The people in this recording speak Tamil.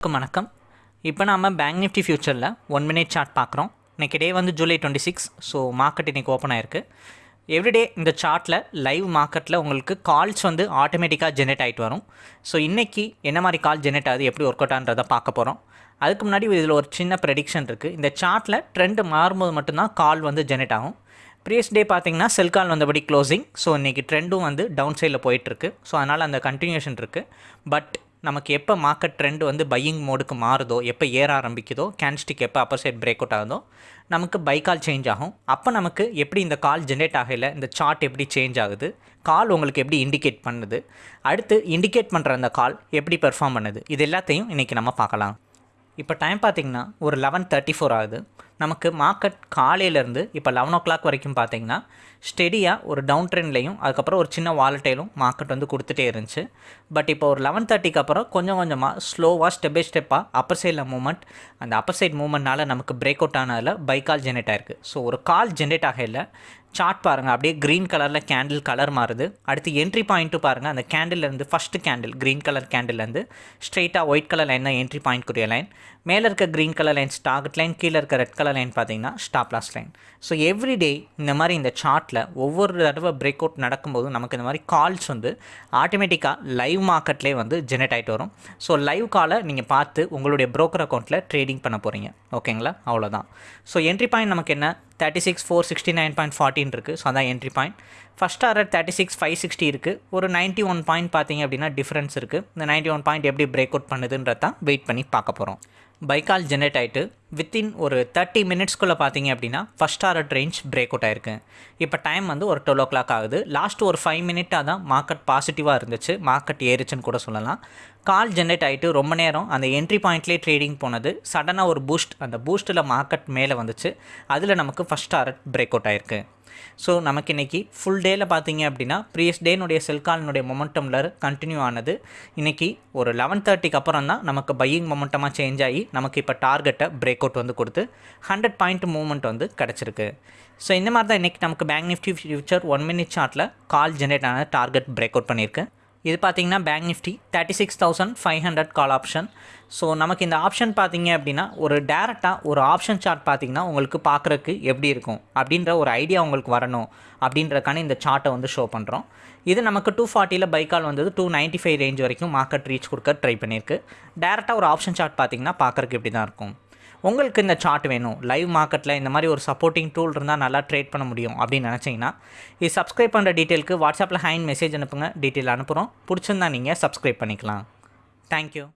வணக்கம் வணக்கம். இப்போ நாம் பேங்க் நிஃப்டி ஃபியூச்சரில் ஒன் மினிட் சார்ட் பார்க்குறோம் இன்றைக்கி டே வந்து July twenty six so market இன்றைக்கி ஓப்பன் ஆயிருக்கு எவ்ரிடே இந்த சார்ட்டில் லைவ் மார்க்கெட்டில் உங்களுக்கு கால்ஸ் வந்து ஆட்டோமேட்டிக்காக ஜென்ரேட் ஆகிட்டு வரும். ஸோ இன்றைக்கி என்ன மாதிரி கால் ஜென்ரேட் ஆகுது எப்படி ஒர்க் அவுட் ஆன்றதை பார்க்க போகிறோம் அதுக்கு முன்னாடி இதில் ஒரு சின்ன ப்ரெடிக்ஷன் இருக்குது இந்த சார்ட்டில் ட்ரெண்ட் மாறும்போது மட்டும்தான் கால் வந்து ஜென்ரேட் ஆகும். ப்ரீவியஸ் டே பார்த்தீங்கன்னா செல் கால் வந்தபடி க்ளோசிங் ஸோ இன்றைக்கி ட்ரெண்டும் வந்து டவுன் சைடில் போயிட்டுருக்கு ஸோ அதனால் அந்த கண்டினியூஷன் இருக்குது பட் நமக்கு எப்போ மார்க்கெட் ட்ரெண்ட் வந்து பையிங் மோடுக்கு மாறுதோ எப்போ ஏற ஆரம்பிக்குதோ கேன்ஸ்டிக் எப்போ அப்பர் சைட் பிரேக் அவுட் ஆகுதோ நமக்கு பை கால் சேஞ்ச் ஆகும். அப்போ நமக்கு எப்படி இந்த கால் ஜென்ரேட் ஆகல இந்த சார்ட் எப்படி சேஞ்ச் ஆகுது கால் உங்களுக்கு எப்படி இண்டிகேட் பண்ணுது அடுத்து இண்டிகேட் பண்ணுற அந்த கால் எப்படி பெர்ஃபார்ம் பண்ணுது இது எல்லாத்தையும் இன்றைக்கி நம்ம பார்க்கலாம். இப்போ டைம் பார்த்திங்கன்னா ஒரு லெவன் தேர்ட்டி ஃபோர் ஆகுது. நமக்கு மார்க்கெட் காலையிலேருந்து இப்போ லெவன் ஓ கிளாக் வரைக்கும் பார்த்தீங்கன்னா ஸ்டெடியாக ஒரு டவுன் ட்ரெண்ட்லேயும் அதுக்கப்புறம் ஒரு சின்ன வாலட்டைலும் மார்க்கெட் வந்து கொடுத்துட்டே இருந்துச்சு. பட் இப்போ ஒரு லெவன் தேர்ட்டிக்கு அப்புறம் கொஞ்சம் கொஞ்சமாக ஸ்லோவாக ஸ்டெப் பை ஸ்டெப்பாக அப்பர் சைடில் மூவ்மெண்ட் அந்த அப்பர் சைட் மூவ்மெண்ட்னால நமக்கு பிரேக் அவுட் ஆனதில் பை கால் ஜென்ரேட் ஆயிருக்கு. ஸோ ஒரு கால் ஜென்ரேட் ஆகையில் சார்ட் பாருங்கள் அப்படியே க்ரீன் கலரில் கேண்டில் கலர் மாறுது. அடுத்து என்ட்ரி பாயிண்ட்டு பாருங்கள் அந்த கேண்டில்லேருந்து ஃபஸ்ட்டு கேண்டில் க்ரீன் கலர் கேண்டில்லேருந்து ஸ்ட்ரெயிட்டாக ஒயிட் கலர் லைன் தான் என்ட்ரி பாயிண்ட்க்குரிய லைன் மேலே இருக்க green colour line target line கீழே இருக்க ரெட் கலர் லைன் பார்த்தீங்கன்னா stop loss line so everyday இந்த மாதிரி இந்த சார்ட்டில் ஒவ்வொரு தடவை பிரேக் அவுட் நடக்கும்போது நமக்கு இந்த மாதிரி கால்ஸ் வந்து ஆட்டோமேட்டிக்காக லைவ் மார்க்கெட்லேயே வந்து ஜெனரேட் ஆகிட்டு வரும். ஸோ லைவ் காலை நீங்கள் பார்த்து உங்களுடைய ப்ரோக்கர் அக்கௌண்ட்டில் ட்ரேடிங் பண்ண போகிறீங்க ஓகேங்களா அவ்வளோதான் ஸோ என்ட்ரி பாயிண்ட் நமக்கு என்ன? Thirty six four sixty nine point ஃபார்ட்டின் இருக்குது ஸோ அதான் entry point first order thirty six five sixty இருக்குது ஒரு நைன்ட்டி ஒன் பாயிண்ட் பார்த்தீங்க அப்படின்னா டிஃப்ரென்ஸ் இருக்குது இந்த நைன்ட்டி ஒன் பாயிண்ட் எப்படி பிரேக் அவுட் பண்ணுதுன்றதான் வெயிட் பண்ணி பார்க்க போகிறோம் பைக்கால் ஜென்ரேட் ஆகிட்டு வித்தின் ஒரு தேர்ட்டி மினிட்ஸ்க்குள்ளே பார்த்தீங்க அப்படின்னா first order range break out ஆயிருக்கு. இப்போ டைம் வந்து ஒரு டுவெல் ஓ கிளாக் ஆகுது. லாஸ்ட் ஒரு ஃபைவ் மினிட்டாக தான் மார்க்கெட் பாசிட்டிவாக இருந்துச்சு. மார்க்கெட் ஏறிச்சுன்னு கூட சொல்லலாம். கால் ஜென்ரேட் ஆகிட்டு ரொம்ப நேரம் அந்த என்ட்ரி பாயிண்ட்லேயே ட்ரேடிங் போனது. சடனாக ஒரு பூஸ்ட் அந்த பூஸ்ட்டில் மார்க்கெட் மேலே வந்துச்சு. அதில் நமக்கு ஃபஸ்ட் ஆர்டர் பிரேக் அவுட் ஆயிருக்கு. ஸோ நமக்கு இன்றைக்கி ஃபுல் டேயில் பார்த்தீங்க அப்படின்னா ப்ரீவியஸ் டேனுடைய செல்காலினுடைய மொமெண்டமில் கண்டினியூ ஆனது. இன்றைக்கி ஒரு லெவன் தேர்ட்டிக்கு அப்புறம் தான் நமக்கு பையிங் மொமெண்டமாக சேஞ்ச் ஆகி நமக்கு இப்போ டார்கெட்டை பிரேக் பிரேக் அவுட் வந்து கொடுத்து ஹண்ட்ரட் பாயிண்ட் மூவ்மெண்ட் வந்து கிடச்சிருக்கு. ஸோ இந்த மாதிரி தான் இன்றைக்கி நமக்கு bank Nifty future one minute சார்ட்டில் கால் ஜென்ரேட் ஆன டார்கெட் பிரேக் அவுட் பண்ணியிருக்கு. இது பார்த்தீங்கன்னா bank Nifty thirty six thousand five hundred call option so நமக்கு இந்த ஆப்ஷன் பார்த்தீங்க அப்படின்னா ஒரு டேரெக்டாக ஒரு ஆப்ஷன் சார்ட் பார்த்தீங்கன்னா உங்களுக்கு பார்க்குறக்கு எப்படி இருக்கும் அப்படின்ற ஒரு ஐடியா உங்களுக்கு வரணும் அப்படின்றக்கான இந்த சார்ட்டை வந்து ஷோ பண்ணுறோம் இது நமக்கு டூ ஃபார்ட்டியில் பைக்கால் வந்தது டூ நைன்ட்டி ஃபைவ் ரேஞ்ச் வரைக்கும் மார்க்கெட் ரீச் கொடுக்க ட்ரை பண்ணியிருக்கு. டேரெக்டாக ஒரு ஆப்ஷன் சார்ட் பார்த்தீங்கன்னா பார்க்குறக்கு இப்படி தான் இருக்கும்? உங்களுக்கு இந்த சார்ட் வேணும். லைவ் மார்க்கெட்டில் இந்த மாதிரி ஒரு சப்போர்ட்டிங் டூல் இருந்தால் நல்லா ட்ரேட் பண்ண முடியும் அப்படின்னு நினச்சிங்கன்னா இது சப்ஸ்கிரைப் பண்ணுற டீட்டெயிலுக்கு வாட்ஸ்அப்பில் ஹேண்ட் மெசேஜ் அனுப்புங்க. டீட்டெயில் அனுப்புகிறோம் பிடிச்சிருந்தா நீங்கள் சப்ஸ்கிரைப் பண்ணிக்கலாம். தேங்க்யூ